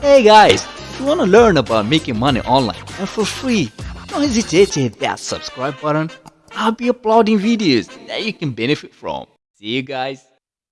Hey guys, if you want to learn about making money online and for free, don't hesitate to hit that subscribe button. I'll be uploading videos that you can benefit from. See you guys.